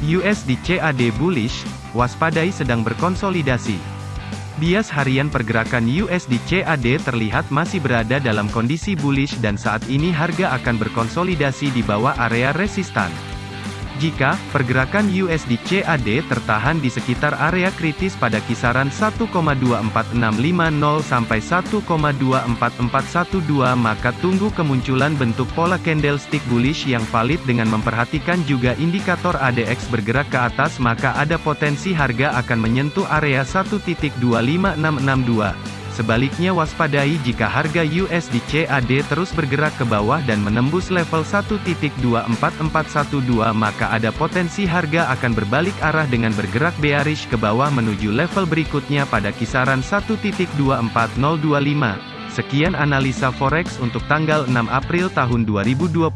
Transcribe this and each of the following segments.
USD CAD bullish, waspadai sedang berkonsolidasi. Bias harian pergerakan USD CAD terlihat masih berada dalam kondisi bullish dan saat ini harga akan berkonsolidasi di bawah area resistan. Jika pergerakan USD CAD tertahan di sekitar area kritis pada kisaran 1,24650 sampai 1,24412 maka tunggu kemunculan bentuk pola candlestick bullish yang valid dengan memperhatikan juga indikator ADX bergerak ke atas maka ada potensi harga akan menyentuh area 1.25662. Sebaliknya waspadai jika harga USD CAD terus bergerak ke bawah dan menembus level 1.24412 maka ada potensi harga akan berbalik arah dengan bergerak bearish ke bawah menuju level berikutnya pada kisaran 1.24025. Sekian analisa forex untuk tanggal 6 April tahun 2022.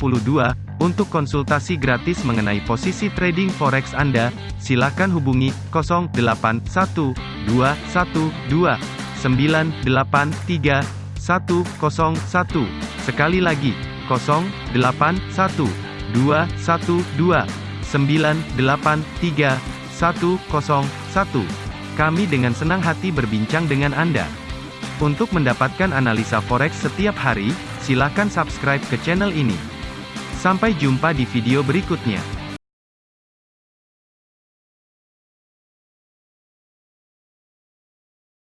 Untuk konsultasi gratis mengenai posisi trading forex Anda, silakan hubungi 081212 983 101. Sekali lagi, 081 212 983 101. Kami dengan senang hati berbincang dengan Anda. Untuk mendapatkan analisa forex setiap hari, silakan subscribe ke channel ini. Sampai jumpa di video berikutnya.